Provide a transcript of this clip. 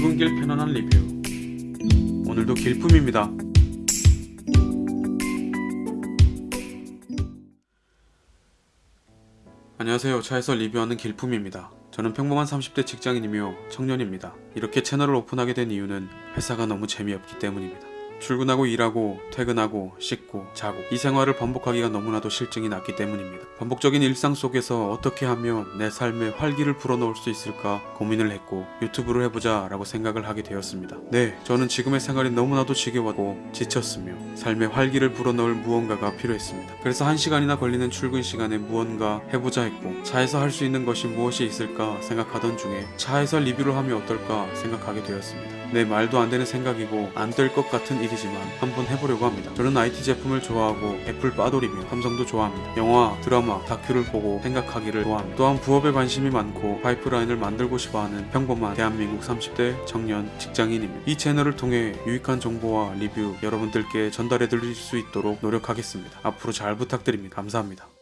출근길 편안한 리뷰. 오늘도 길품입니다. 안녕하세요. 차에서 리뷰하는 길품입니다. 저는 평범한 30대 직장인이며 청년입니다. 이렇게 채널을 오픈하게 된 이유는 회사가 너무 재미없기 때문입니다 출근하고 일하고 퇴근하고 씻고 자고 이 생활을 반복하기가 너무나도 실증이 났기 때문입니다. 반복적인 일상 속에서 어떻게 하면 내 삶에 활기를 불어넣을 수 있을까 고민을 했고 유튜브를 해보자 라고 생각을 하게 되었습니다. 네, 저는 지금의 생활이 너무나도 지겨웠고 지쳤으며 삶에 활기를 불어넣을 무언가가 필요했습니다. 그래서 한 시간이나 걸리는 출근 시간에 무언가 해보자 했고 차에서 할 수 있는 것이 무엇이 있을까 생각하던 중에 차에서 리뷰를 하면 어떨까 생각하게 되었습니다. 네 말도 안 되는 생각이고 안 될 것 같은 일이지만 한번 해보려고 합니다. 저는 IT 제품을 좋아하고 애플 빠돌이며 삼성도 좋아합니다. 영화, 드라마, 다큐를 보고 생각하기를 좋아합니다. 또한 부업에 관심이 많고 파이프라인을 만들고 싶어하는 평범한 대한민국 30대 청년 직장인입니다. 이 채널을 통해 유익한 정보와 리뷰 여러분들께 전달해 드릴 수 있도록 노력하겠습니다. 앞으로 잘 부탁드립니다. 감사합니다.